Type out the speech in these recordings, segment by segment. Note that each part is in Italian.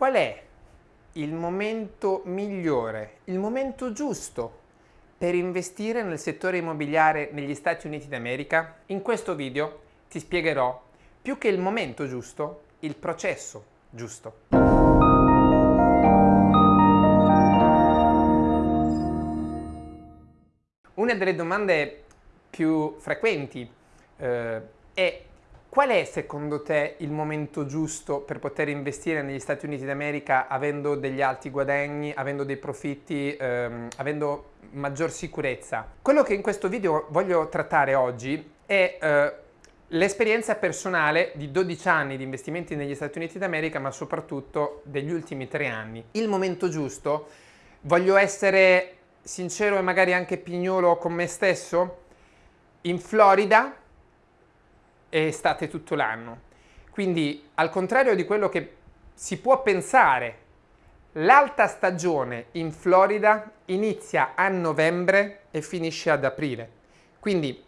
qual è il momento migliore, il momento giusto per investire nel settore immobiliare negli Stati Uniti d'America? In questo video ti spiegherò più che il momento giusto, il processo giusto. Una delle domande più frequenti eh, è Qual è secondo te il momento giusto per poter investire negli Stati Uniti d'America avendo degli alti guadagni, avendo dei profitti, ehm, avendo maggior sicurezza? Quello che in questo video voglio trattare oggi è eh, l'esperienza personale di 12 anni di investimenti negli Stati Uniti d'America, ma soprattutto degli ultimi tre anni. Il momento giusto, voglio essere sincero e magari anche pignolo con me stesso, in Florida estate tutto l'anno. Quindi al contrario di quello che si può pensare, l'alta stagione in Florida inizia a novembre e finisce ad aprile. Quindi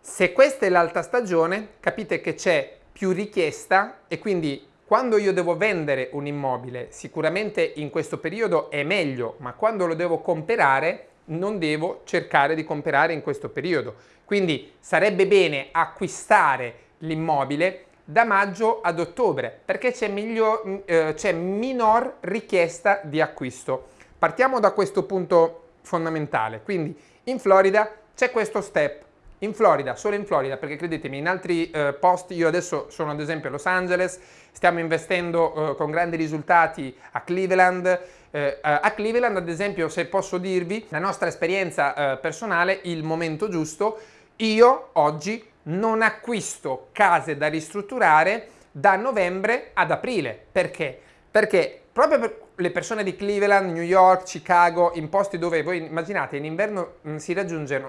se questa è l'alta stagione capite che c'è più richiesta e quindi quando io devo vendere un immobile sicuramente in questo periodo è meglio ma quando lo devo comprare non devo cercare di comprare in questo periodo. Quindi sarebbe bene acquistare l'immobile da maggio ad ottobre perché c'è, eh, minor richiesta di acquisto. Partiamo da questo punto fondamentale, quindi in Florida c'è questo step, in Florida, solo in Florida, perché credetemi, in altri eh, posti, io adesso sono ad esempio a Los Angeles, stiamo investendo eh, con grandi risultati a Cleveland, eh, a Cleveland ad esempio se posso dirvi la nostra esperienza eh, personale, il momento giusto, io oggi non acquisto case da ristrutturare da novembre ad aprile. Perché? Perché proprio per le persone di Cleveland, New York, Chicago, in posti dove voi immaginate in inverno mm, si,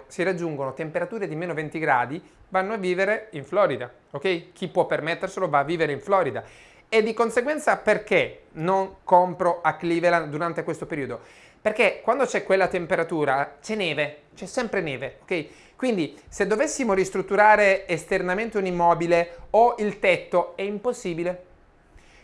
si, raggiungono temperature di meno 20 gradi, vanno a vivere in Florida, ok? Chi può permetterselo va a vivere in Florida. E di conseguenza perché non compro a Cleveland durante questo periodo? Perché quando c'è quella temperatura c'è neve, c'è sempre neve, ok? Quindi se dovessimo ristrutturare esternamente un immobile o il tetto è impossibile.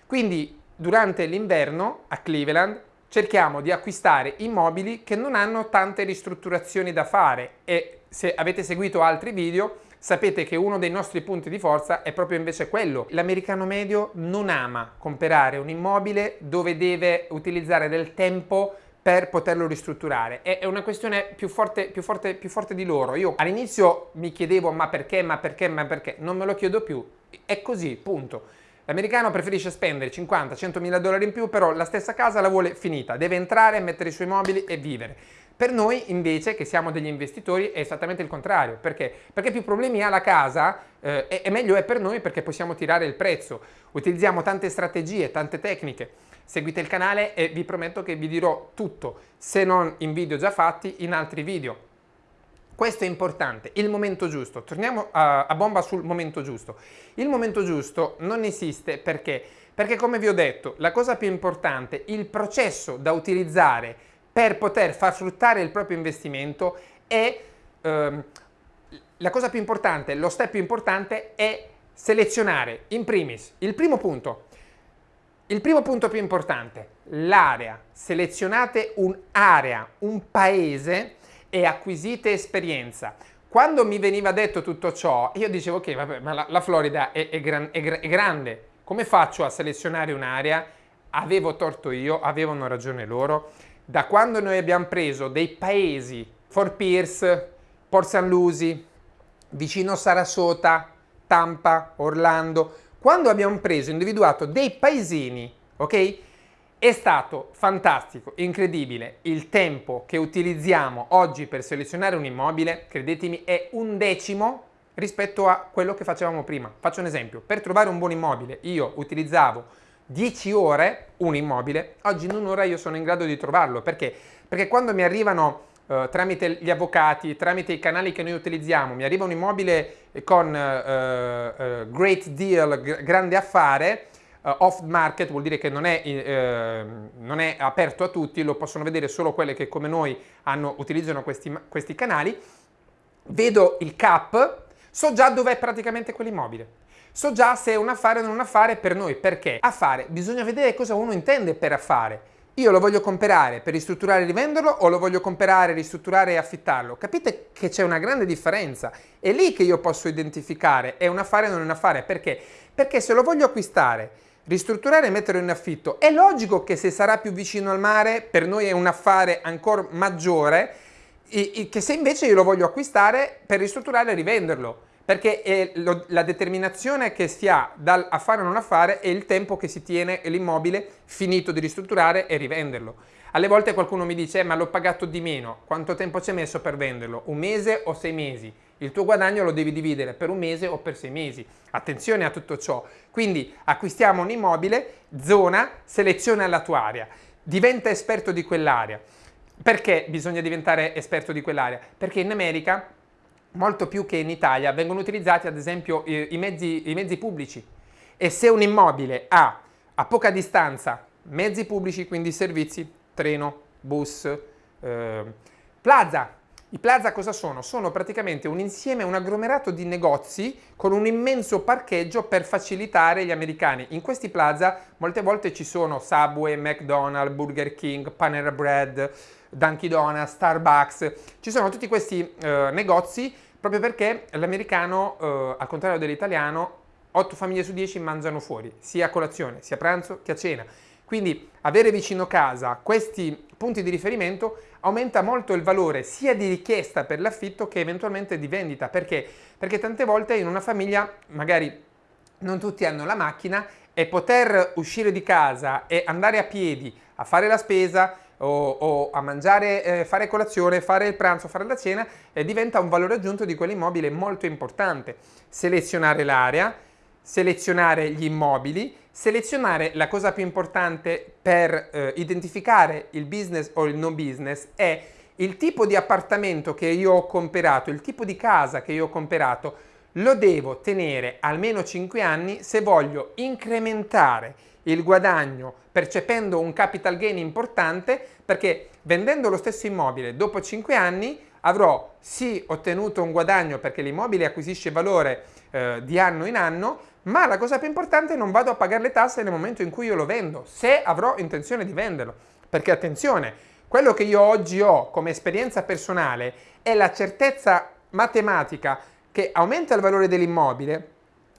Quindi durante l'inverno a Cleveland cerchiamo di acquistare immobili che non hanno tante ristrutturazioni da fare e se avete seguito altri video sapete che uno dei nostri punti di forza è proprio invece quello. L'americano medio non ama comprare un immobile dove deve utilizzare del tempo per poterlo ristrutturare. È una questione più forte, più forte, più forte di loro. Io all'inizio mi chiedevo ma perché, ma perché, ma perché? Non me lo chiedo più. È così, punto. L'americano preferisce spendere 50-100 mila dollari in più, però la stessa casa la vuole finita. Deve entrare, mettere i suoi mobili e vivere. Per noi invece, che siamo degli investitori, è esattamente il contrario. Perché? Perché più problemi ha la casa eh, e meglio è per noi perché possiamo tirare il prezzo. Utilizziamo tante strategie, tante tecniche. Seguite il canale e vi prometto che vi dirò tutto, se non in video già fatti, in altri video. Questo è importante, il momento giusto. Torniamo a, a, bomba sul momento giusto. Il momento giusto non esiste perché? Perché come vi ho detto, la cosa più importante, il processo da utilizzare per poter far fruttare il proprio investimento è ehm, la cosa più importante, lo step più importante è selezionare in primis il primo punto, il primo punto più importante, l'area. Selezionate un'area, un paese e acquisite esperienza. Quando mi veniva detto tutto ciò, io dicevo ok, vabbè, ma la, la Florida è, è, gran, è, è grande, come faccio a selezionare un'area? Avevo torto io, avevano ragione loro. Da quando noi abbiamo preso dei paesi, Fort Pierce, Port St. Lucie, vicino Sarasota, Tampa, Orlando, quando abbiamo preso, individuato dei paesini, ok? È stato fantastico, incredibile, il tempo che utilizziamo oggi per selezionare un immobile, credetemi, è un decimo rispetto a quello che facevamo prima. Faccio un esempio, per trovare un buon immobile io utilizzavo 10 ore un immobile, oggi in un'ora io sono in grado di trovarlo, perché? Perché quando mi arrivano Uh, tramite gli avvocati, tramite i canali che noi utilizziamo, mi arriva un immobile con uh, uh, great deal, grande affare, off market vuol dire che non è, non è, aperto a tutti, lo possono vedere solo quelle che come noi hanno, utilizzano questi, questi canali, vedo il cap, so già dov'è praticamente quell'immobile. So già se è un affare o non un affare per noi, perché? Affare. Bisogna vedere cosa uno intende per affare. Io lo voglio comprare per ristrutturare e rivenderlo o lo voglio comprare, ristrutturare e affittarlo? Capite che c'è una grande differenza. È lì che io posso identificare è un affare o non è un affare. Perché? Perché se lo voglio acquistare, ristrutturare e metterlo in affitto, è logico che se sarà più vicino al mare, per noi è un affare ancora maggiore, che se invece io lo voglio acquistare per ristrutturare e rivenderlo perché lo, la determinazione che si ha dal affare o non affare è il tempo che si tiene l'immobile finito di ristrutturare e rivenderlo. Alle volte qualcuno mi dice eh, ma l'ho pagato di meno, quanto tempo ci hai messo per venderlo? Un mese o sei mesi? Il tuo guadagno lo devi dividere per un mese o per sei mesi. Attenzione a tutto ciò. Quindi acquistiamo un immobile, zona, seleziona la tua area, diventa esperto di quell'area. Perché bisogna diventare esperto di quell'area? Perché in America molto più che in Italia, vengono utilizzati ad esempio i, mezzi, i mezzi, pubblici e se un immobile ha a poca distanza mezzi pubblici, quindi servizi, treno, bus, eh, plaza, i plaza cosa sono? Sono praticamente un insieme, un agglomerato di negozi con un immenso parcheggio per facilitare gli americani. In questi plaza molte volte ci sono Subway, McDonald's, Burger King, Panera Bread, Dunkin' Donuts, Starbucks, ci sono tutti questi eh, negozi proprio perché l'americano, eh, al contrario dell'italiano, 8 famiglie su 10 mangiano fuori, sia a colazione, sia a pranzo che a cena. Quindi avere vicino casa questi punti di riferimento aumenta molto il valore sia di richiesta per l'affitto che eventualmente di vendita. Perché? Perché tante volte in una famiglia magari non tutti hanno la macchina e poter uscire di casa e andare a piedi a fare la spesa, o, o a mangiare, eh, fare colazione, fare il pranzo, fare la cena, eh, diventa un valore aggiunto di quell'immobile molto importante. Selezionare l'area, selezionare gli immobili, selezionare la cosa più importante per eh, identificare il business o il no business è il tipo di appartamento che io ho comprato, il tipo di casa che io ho comprato, lo devo tenere almeno 5 anni se voglio incrementare il guadagno percependo un capital gain importante perché vendendo lo stesso immobile dopo 5 anni avrò sì ottenuto un guadagno perché l'immobile acquisisce valore eh, di anno in anno ma la cosa più importante è non vado a pagare le tasse nel momento in cui io lo vendo se avrò intenzione di venderlo. Perché attenzione quello che io oggi ho come esperienza personale è la certezza matematica che aumenta il valore dell'immobile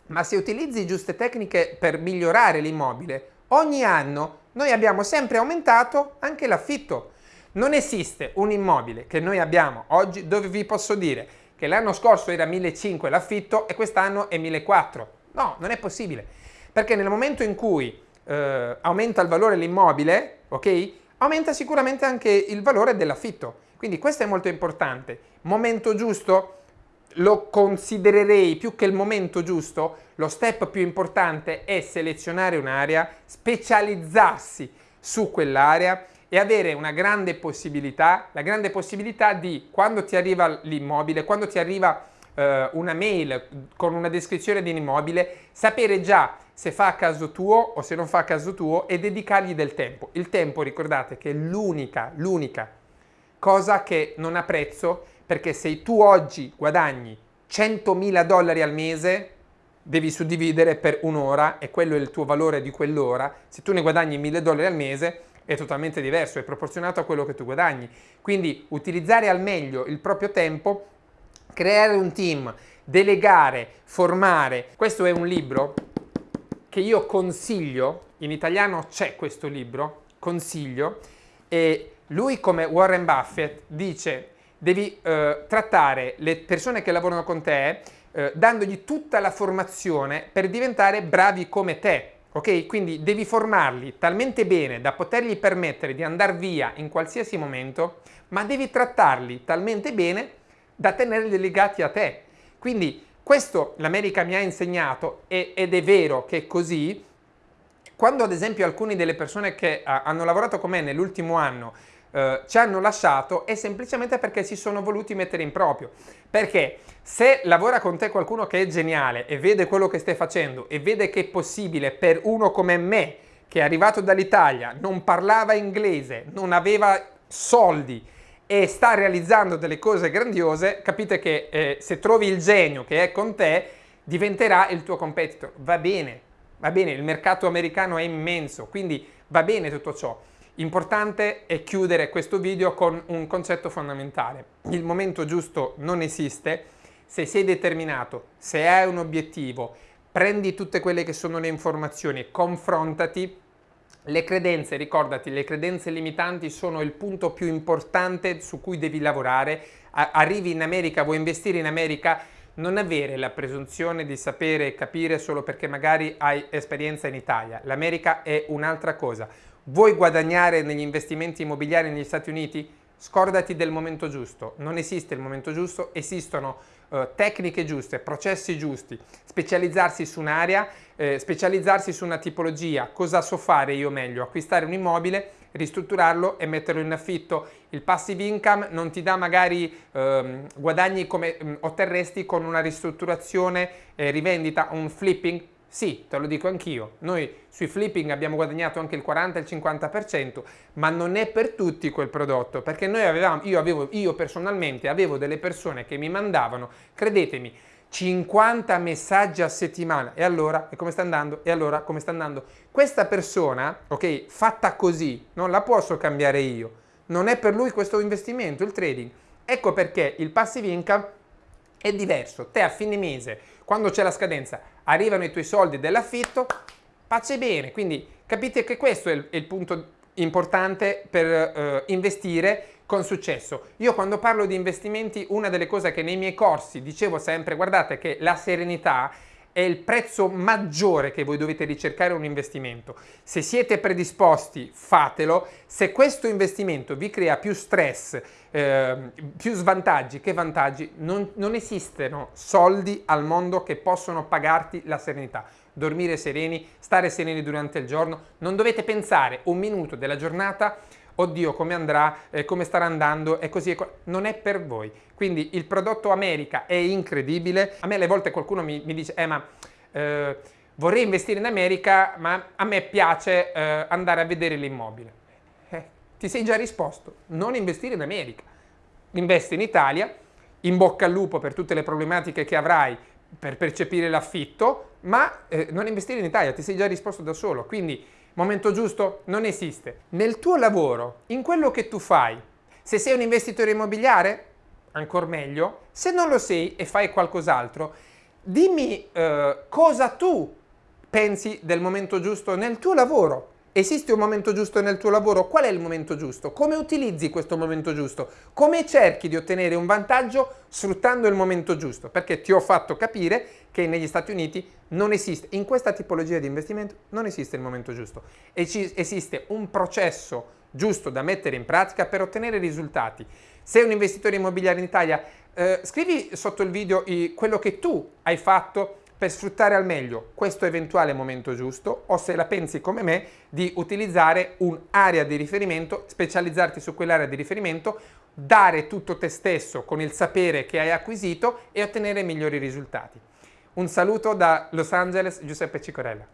ma se utilizzi giuste tecniche per migliorare l'immobile, ogni anno noi abbiamo sempre aumentato anche l'affitto. Non esiste un immobile che noi abbiamo oggi dove vi posso dire che l'anno scorso era 1.500 l'affitto e quest'anno è 1.400. No, non è possibile. Perché nel momento in cui eh, aumenta il valore dell'immobile, ok? Aumenta sicuramente anche il valore dell'affitto. Quindi questo è molto importante. Momento giusto? Lo considererei più che il momento giusto, lo step più importante è selezionare un'area, specializzarsi su quell'area e avere una grande possibilità, la grande possibilità di quando ti arriva l'immobile, quando ti arriva eh, una mail con una descrizione di un immobile, sapere già se fa a caso tuo o se non fa a caso tuo e dedicargli del tempo. Il tempo, ricordate, che è l'unica, l'unica cosa che non ha prezzo perché se tu oggi guadagni 100.000 dollari al mese, devi suddividere per un'ora e quello è il tuo valore di quell'ora. Se tu ne guadagni 1.000 dollari al mese è totalmente diverso, è proporzionato a quello che tu guadagni. Quindi utilizzare al meglio il proprio tempo, creare un team, delegare, formare. Questo è un libro che io consiglio, in italiano c'è questo libro, consiglio, e lui come Warren Buffett dice devi eh, trattare le persone che lavorano con te eh, dandogli tutta la formazione per diventare bravi come te. Ok? Quindi devi formarli talmente bene da potergli permettere di andare via in qualsiasi momento, ma devi trattarli talmente bene da tenerli legati a te. Quindi questo l'America mi ha insegnato e, ed è vero che è così. Quando ad esempio alcune delle persone che uh, hanno lavorato con me nell'ultimo anno eh, ci hanno lasciato è semplicemente perché si sono voluti mettere in proprio. Perché se lavora con te qualcuno che è geniale e vede quello che stai facendo e vede che è possibile per uno come me, che è arrivato dall'Italia, non parlava inglese, non aveva soldi e sta realizzando delle cose grandiose, capite che eh, se trovi il genio che è con te, diventerà il tuo competitor. Va bene, va bene, il mercato americano è immenso, quindi va bene tutto ciò. Importante è chiudere questo video con un concetto fondamentale. Il momento giusto non esiste, se sei determinato, se hai un obiettivo, prendi tutte quelle che sono le informazioni, confrontati, le credenze, ricordati, le credenze limitanti sono il punto più importante su cui devi lavorare. Arrivi in America, vuoi investire in America, non avere la presunzione di sapere e capire solo perché magari hai esperienza in Italia. L'America è un'altra cosa. Vuoi guadagnare negli investimenti immobiliari negli Stati Uniti? Scordati del momento giusto, non esiste il momento giusto, esistono eh, tecniche giuste, processi giusti, specializzarsi su un'area, eh, specializzarsi su una tipologia, cosa so fare io meglio? Acquistare un immobile, ristrutturarlo e metterlo in affitto. Il passive income non ti dà magari ehm, guadagni come mh, mm, otterresti con una ristrutturazione, eh, rivendita, un flipping, sì, te lo dico anch'io, noi sui flipping abbiamo guadagnato anche il 40 il 50%, ma non è per tutti quel prodotto, perché noi avevamo, io, avevo, io personalmente avevo delle persone che mi mandavano, credetemi, 50 messaggi a settimana. E allora e come sta andando? E allora come sta andando? Questa persona ok fatta così non la posso cambiare io. Non è per lui questo investimento il trading. Ecco perché il passive income è diverso te a fine mese quando c'è la scadenza arrivano i tuoi soldi dell'affitto, pace bene. Quindi capite che questo è il, è il punto importante per uh, investire con successo. Io quando parlo di investimenti, una delle cose che nei miei corsi dicevo sempre, guardate che la serenità è il prezzo maggiore che voi dovete ricercare un investimento. Se siete predisposti, fatelo. Se questo investimento vi crea più stress, eh, più svantaggi che vantaggi, non, non esistono soldi al mondo che possono pagarti la serenità dormire sereni, stare sereni durante il giorno, non dovete pensare un minuto della giornata oddio come andrà, eh, come starà andando? E così, non è per voi. Quindi il prodotto America è incredibile, a me alle volte qualcuno mi, mi dice, eh ma eh, vorrei investire in America ma a me piace eh, andare a vedere l'immobile. Eh, ti sei già risposto, non investire in America, investi in Italia, in bocca al lupo per tutte le problematiche che avrai per percepire l'affitto, ma eh, non investire in Italia, ti sei già risposto da solo, quindi momento giusto non esiste. Nel tuo lavoro, in quello che tu fai, se sei un investitore immobiliare, ancora meglio, se non lo sei e fai qualcos'altro, dimmi eh, cosa tu pensi del momento giusto nel tuo lavoro. Esiste un momento giusto nel tuo lavoro? Qual è il momento giusto? Come utilizzi questo momento giusto? Come cerchi di ottenere un vantaggio sfruttando il momento giusto? Perché ti ho fatto capire che negli Stati Uniti non esiste, in questa tipologia di investimento non esiste il momento giusto. esiste un processo giusto da mettere in pratica per ottenere risultati. Sei un investitore immobiliare in Italia, eh, scrivi sotto il video quello che tu hai fatto per sfruttare al meglio questo eventuale momento giusto o se la pensi come me di utilizzare un'area di riferimento, specializzarti su quell'area di riferimento, dare tutto te stesso con il sapere che hai acquisito e ottenere migliori risultati. Un saluto da Los Angeles, Giuseppe Cicorella.